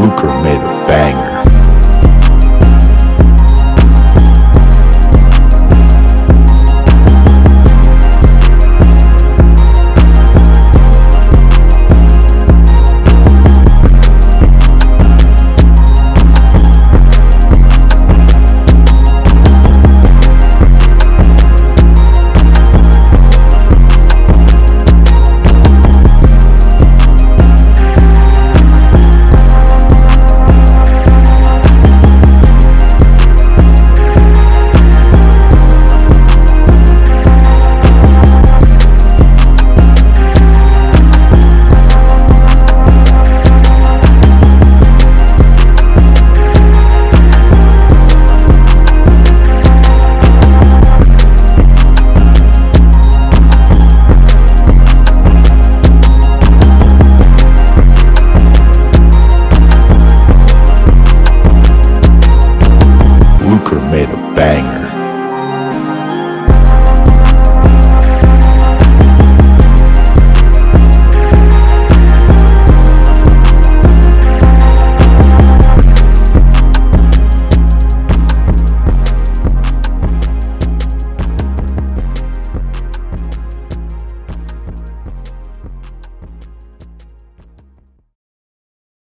Lucre made it. Joker made a banger.